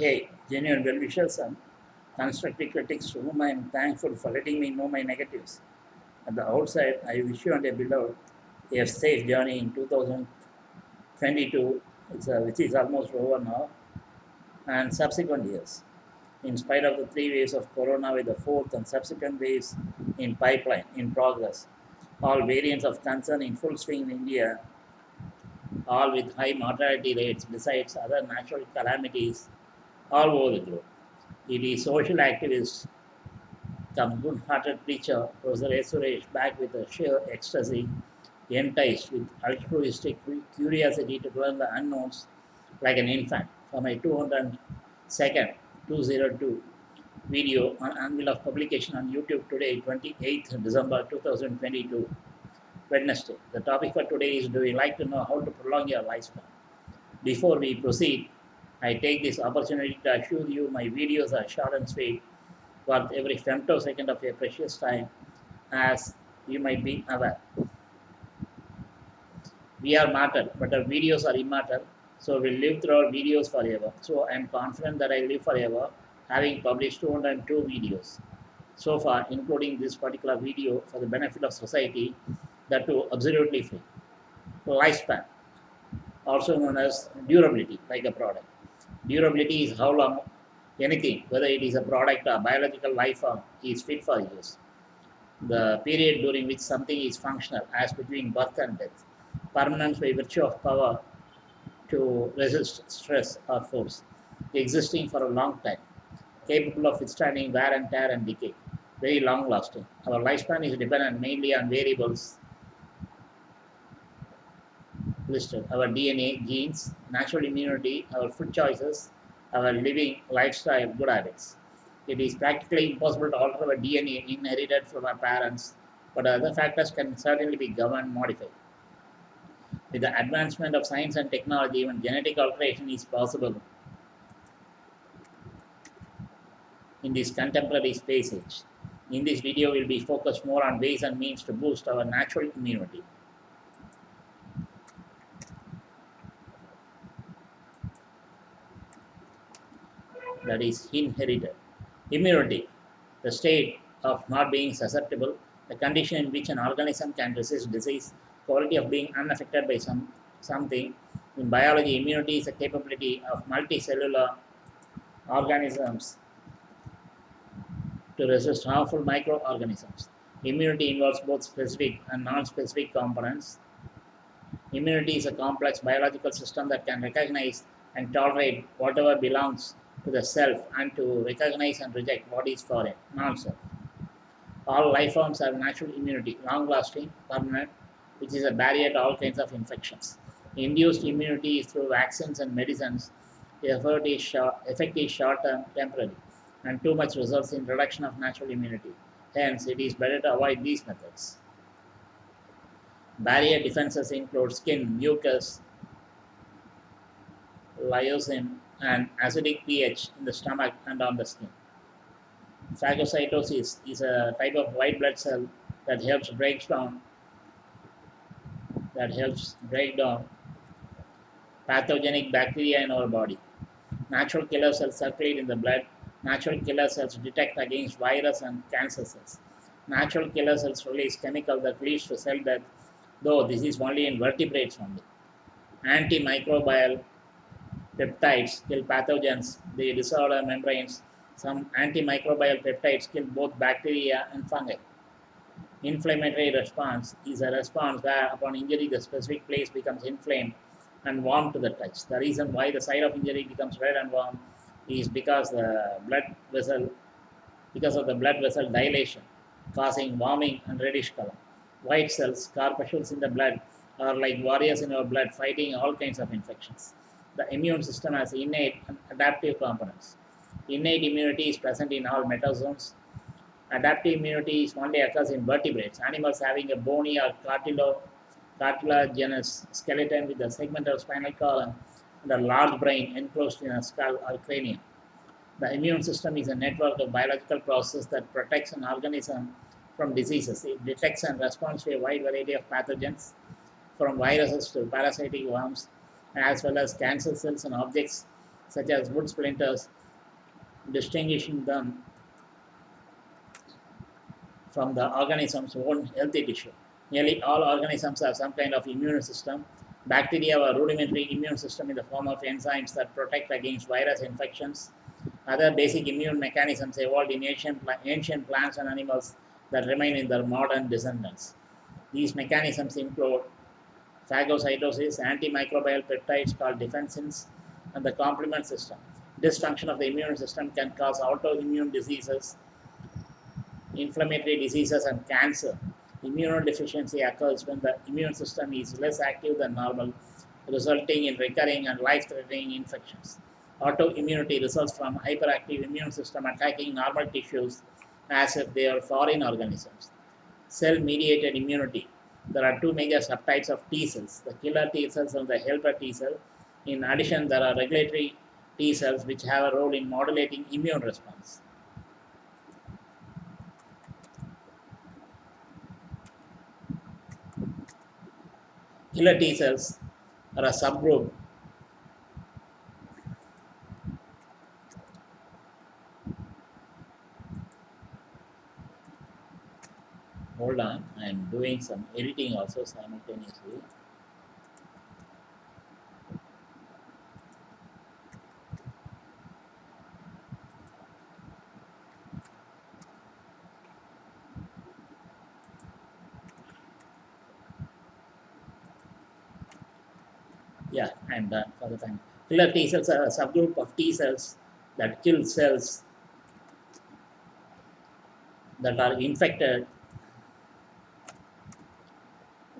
Hey, genuine well wishers and constructive critics to whom I am thankful for letting me know my negatives. At the outside, I wish you and your beloved a safe journey in 2022, it's, uh, which is almost over now, and subsequent years. In spite of the three waves of corona with the fourth and subsequent waves in pipeline, in progress, all variants of concern in full swing in India, all with high mortality rates besides other natural calamities all over the globe. It is social activist come good-hearted preacher, Professor S. Suresh, back with a sheer ecstasy, enticed with altruistic curiosity to learn the unknowns like an infant. For my 202nd 202 video on anvil of publication on YouTube today, 28th December 2022, Wednesday. The topic for today is Do you like to know how to prolong your lifespan? Before we proceed, I take this opportunity to assure you my videos are short and sweet, worth every femtosecond of your precious time, as you might be aware. We are mortal, but our videos are immortal, so we live through our videos forever. So I am confident that I live forever, having published 202 videos so far, including this particular video for the benefit of society, that too absolutely free. Lifespan, also known as durability, like a product. Durability is how long anything, whether it is a product or biological life form, is fit for use. The period during which something is functional as between birth and death. Permanence by virtue of power to resist stress or force. Existing for a long time. Capable of withstanding wear and tear and decay. Very long lasting. Our lifespan is dependent mainly on variables listed our DNA, genes, natural immunity, our food choices, our living lifestyle, good habits. It is practically impossible to alter our DNA inherited from our parents, but other factors can certainly be governed, modified. With the advancement of science and technology, even genetic alteration is possible in this contemporary space age. In this video, we will be focused more on ways and means to boost our natural immunity. That is inherited. Immunity, the state of not being susceptible, the condition in which an organism can resist disease, quality of being unaffected by some something. In biology, immunity is a capability of multicellular organisms to resist harmful microorganisms. Immunity involves both specific and non-specific components. Immunity is a complex biological system that can recognize and tolerate whatever belongs to the self and to recognize and reject what is foreign, non-self. All life forms have natural immunity, long-lasting, permanent, which is a barrier to all kinds of infections. Induced immunity is through vaccines and medicines. The effort is short, effect is short-term, temporary, and too much results in reduction of natural immunity. Hence, it is better to avoid these methods. Barrier defenses include skin, mucus, lysozyme, and acidic pH in the stomach and on the skin. Phagocytosis is a type of white blood cell that helps break down that helps break down pathogenic bacteria in our body. Natural killer cells circulate in the blood. Natural killer cells detect against virus and cancer cells. Natural killer cells release chemical that leads to cell death, though this is only in vertebrates only. Antimicrobial peptides kill pathogens, they disorder membranes. Some antimicrobial peptides kill both bacteria and fungi. Inflammatory response is a response where upon injury the specific place becomes inflamed and warm to the touch. The reason why the site of injury becomes red and warm is because the blood vessel, because of the blood vessel dilation causing warming and reddish color. White cells, corpuscles in the blood are like warriors in our blood fighting all kinds of infections the immune system has innate and adaptive components. Innate immunity is present in all metazoans. Adaptive immunity is only occurs in vertebrates, animals having a bony or cartilaginous skeleton with a segmental spinal column and a large brain enclosed in a skull or cranium. The immune system is a network of biological processes that protects an organism from diseases. It detects and responds to a wide variety of pathogens, from viruses to parasitic worms, as well as cancer cells and objects such as wood splinters, distinguishing them from the organism's own healthy tissue. Nearly all organisms have some kind of immune system. Bacteria have a rudimentary immune system in the form of enzymes that protect against virus infections. Other basic immune mechanisms evolved in ancient, ancient plants and animals that remain in their modern descendants. These mechanisms include phagocytosis, antimicrobial peptides called defensins, and the complement system. Dysfunction of the immune system can cause autoimmune diseases, inflammatory diseases, and cancer. Immunodeficiency occurs when the immune system is less active than normal, resulting in recurring and life-threatening infections. Autoimmunity results from hyperactive immune system attacking normal tissues as if they are foreign organisms. Cell-mediated immunity. There are two major subtypes of T cells, the killer T cells and the helper T cell. In addition, there are regulatory T cells which have a role in modulating immune response. Killer T cells are a subgroup hold on I am doing some editing also simultaneously. Yeah I'm done for the time. Killer T cells are a subgroup of T cells that kill cells that are infected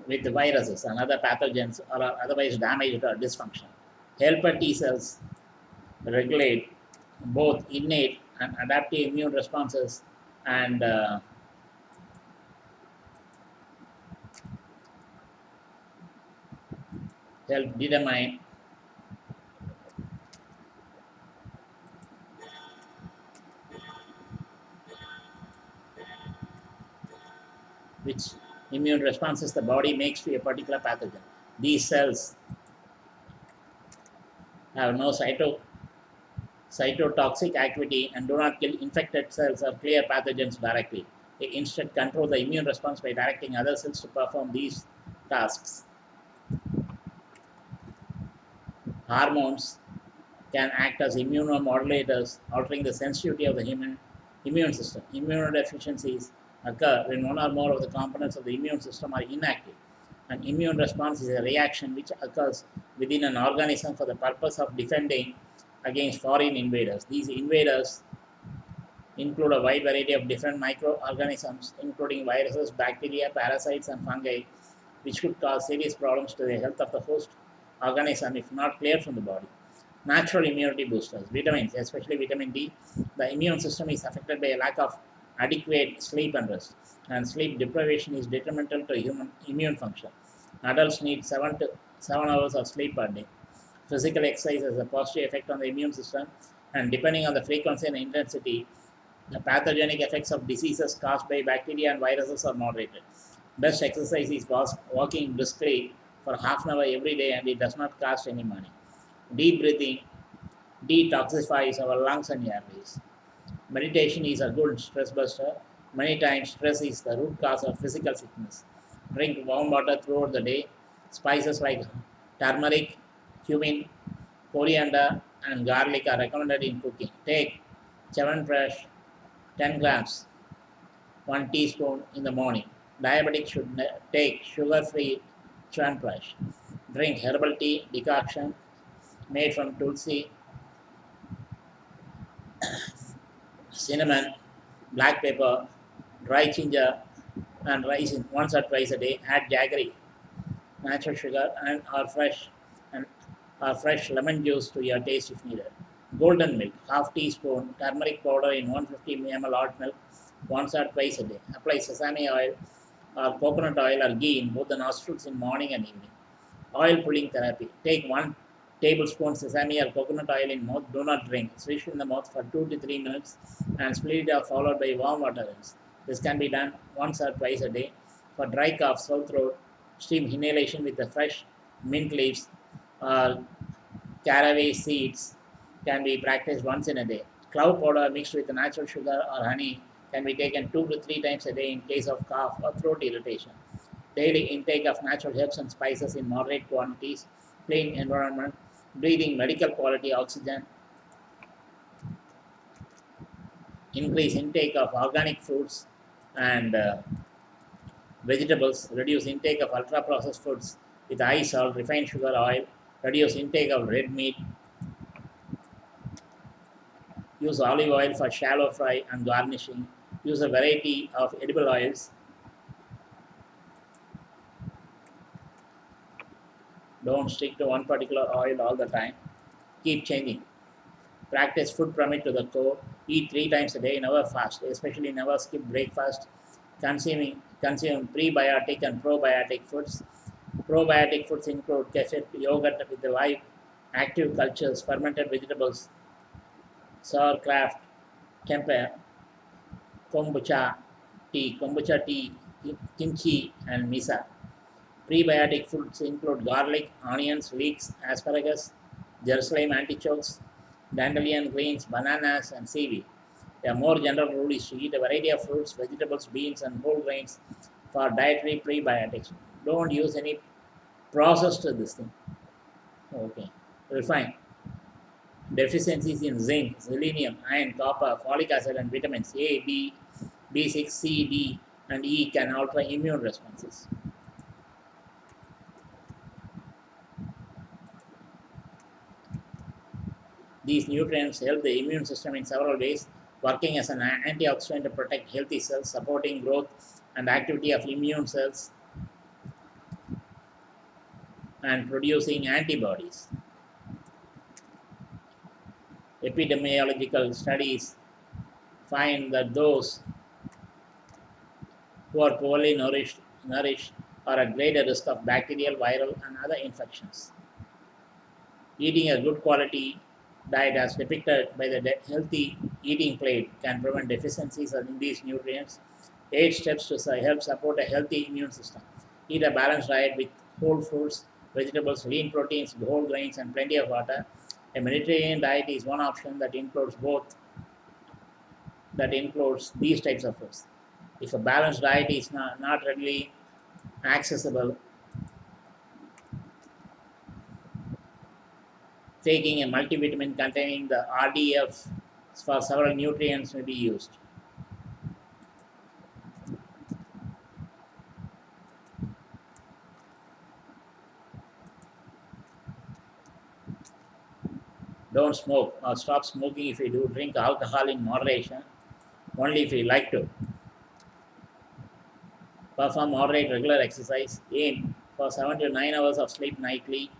with the viruses and other pathogens or otherwise damaged or dysfunctional. Helper T cells regulate both innate and adaptive immune responses and uh, help determine which immune responses the body makes to a particular pathogen. These cells have no cyto, cytotoxic activity and do not kill infected cells or clear pathogens directly. They instead control the immune response by directing other cells to perform these tasks. Hormones can act as immunomodulators, altering the sensitivity of the human immune system. Immunodeficiencies occur when one or more of the components of the immune system are inactive. An immune response is a reaction which occurs within an organism for the purpose of defending against foreign invaders. These invaders include a wide variety of different microorganisms, including viruses, bacteria, parasites, and fungi, which could cause serious problems to the health of the host organism if not cleared from the body. Natural immunity boosters, vitamins, especially vitamin D. The immune system is affected by a lack of adequate sleep and rest. And sleep deprivation is detrimental to human immune function. Adults need 7 to 7 hours of sleep per day. Physical exercise has a positive effect on the immune system and depending on the frequency and intensity, the pathogenic effects of diseases caused by bacteria and viruses are moderated. Best exercise is walking briskly for half an hour every day and it does not cost any money. Deep breathing detoxifies our lungs and airways. Meditation is a good stress buster. Many times, stress is the root cause of physical sickness. Drink warm water throughout the day. Spices like turmeric, cumin, coriander, and garlic are recommended in cooking. Take Chyawanprash 10 grams, 1 teaspoon in the morning. Diabetic should take sugar-free Chyawanprash. Drink herbal tea decoction made from tulsi, cinnamon, black pepper, dry ginger, and rice in once or twice a day. Add jaggery, natural sugar, and or fresh and or fresh lemon juice to your taste if needed. Golden milk, half teaspoon, turmeric powder in 150 ml hot milk, once or twice a day. Apply sesame oil or coconut oil or ghee in both the nostrils in morning and evening. Oil pulling therapy. Take one tablespoon sesame or coconut oil in mouth. Do not drink. Swish in the mouth for 2 to 3 minutes and split it off followed by warm water rinse. This can be done once or twice a day. For dry cough, sore throat, steam inhalation with the fresh mint leaves or caraway seeds can be practiced once in a day. Clove powder mixed with natural sugar or honey can be taken two to three times a day in case of cough or throat irritation. Daily intake of natural herbs and spices in moderate quantities, clean environment, breathing medical quality oxygen, increase intake of organic fruits and uh, vegetables, reduce intake of ultra processed foods with high salt, refined sugar, oil, reduce intake of red meat, use olive oil for shallow fry and garnishing, use a variety of edible oils, don't stick to one particular oil all the time, keep changing. Practice food pyramid to the core, eat three times a day, never fast, especially never skip breakfast, consuming consume prebiotic and probiotic foods. Probiotic foods include kefir, yogurt with the live active cultures, fermented vegetables, sauerkraut, tempeh, kombucha tea, kombucha tea, kimchi, and miso. Prebiotic foods include garlic, onions, leeks, asparagus, Jerusalem artichokes, dandelion greens, bananas, and seaweed. A more general rule is to eat a variety of fruits, vegetables, beans, and whole grains for dietary prebiotics. Don't use any processed this thing. Okay, refine. Deficiencies in zinc, selenium, iron, copper, folic acid, and vitamins A, B, B6, C, D, and E can alter immune responses. These nutrients help the immune system in several ways, working as an antioxidant to protect healthy cells, supporting growth and activity of immune cells, and producing antibodies. Epidemiological studies find that those who are poorly nourished, nourished are at greater risk of bacterial, viral, and other infections. Eating a good quality diet as depicted by the healthy eating plate can prevent deficiencies in these nutrients. Eight steps to help support a healthy immune system. Eat a balanced diet with whole fruits, vegetables, lean proteins, whole grains, and plenty of water. A Mediterranean diet is one option that includes both, that includes these types of foods. If a balanced diet is not, not readily accessible, taking a multivitamin containing the RDF for several nutrients may be used. Don't smoke or stop smoking if you do. Drink alcohol in moderation, only if you like to. Perform moderate regular exercise. Aim for 7 to 9 hours of sleep nightly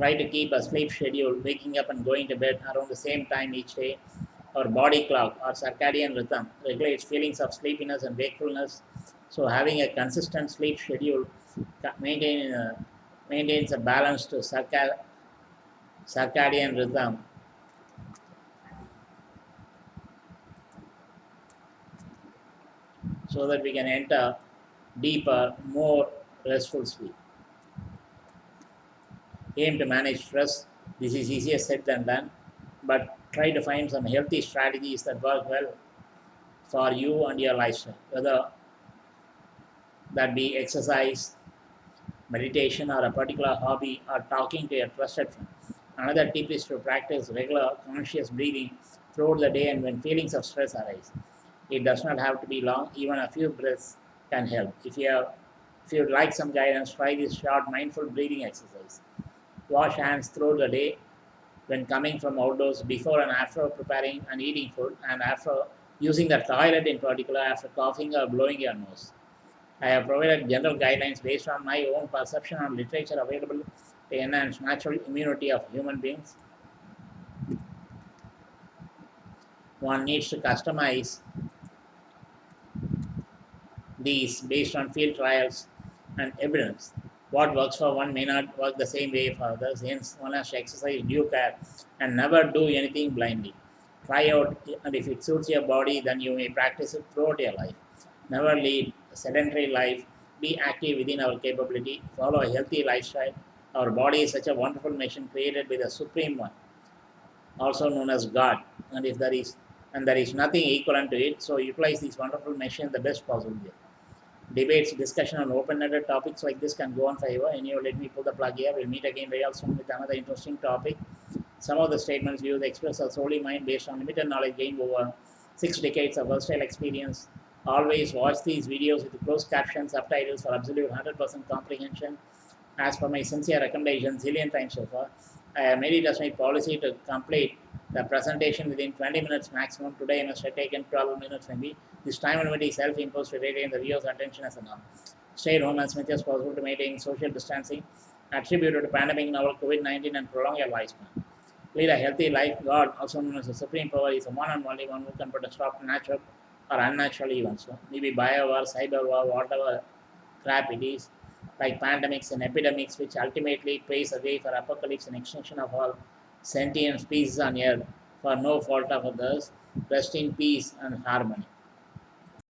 try to keep a sleep schedule, waking up and going to bed around the same time each day. Our body clock or circadian rhythm regulates feelings of sleepiness and wakefulness. So having a consistent sleep schedule maintain, uh, maintains a balanced circa circadian rhythm. So that we can enter deeper, more restful sleep aim to manage stress. This is easier said than done, but try to find some healthy strategies that work well for you and your lifestyle, whether that be exercise, meditation, or a particular hobby, or talking to your trusted friend. Another tip is to practice regular conscious breathing throughout the day and when feelings of stress arise. It does not have to be long, even a few breaths can help. If you have, if you would like some guidance, try this short mindful breathing exercise wash hands throughout the day when coming from outdoors, before and after preparing and eating food, and after using the toilet in particular after coughing or blowing your nose. I have provided general guidelines based on my own perception and literature available to enhance natural immunity of human beings. One needs to customize these based on field trials and evidence. What works for one may not work the same way for others. Hence, one has to exercise due care and never do anything blindly. Try out, and if it suits your body, then you may practice it throughout your life. Never lead a sedentary life. Be active within our capability. Follow a healthy lifestyle. Our body is such a wonderful machine created by the Supreme One. also known as God. And if there is and there is nothing equivalent to it, so utilize this wonderful machine the best possible way. Debates, discussion on open-ended topics like this can go on forever. Anyway, let me pull the plug here. We'll meet again very soon with another interesting topic. Some of the statements views expressed are solely mine based on limited knowledge gained over six decades of versatile experience. Always watch these videos with closed captions, subtitles for absolute 100% comprehension. As per my sincere recommendation, zillion times so far, I have made it as my policy to complete the presentation within 20 minutes maximum. Today I must have taken 12 minutes maybe. This time limit is self-imposed to retain the viewer's attention as a norm. Stay at home as much as possible to maintain social distancing attributed to pandemic novel COVID-19 and prolong your lifespan. Lead a healthy life. God, also known as the supreme power, is the one and only one who can put a stop to natural or unnatural events. So maybe bio war, cyber war, whatever crap it is, like pandemics and epidemics, which ultimately paves the way for apocalypse and extinction of all sentient species on earth for no fault of others. Rest in peace and harmony.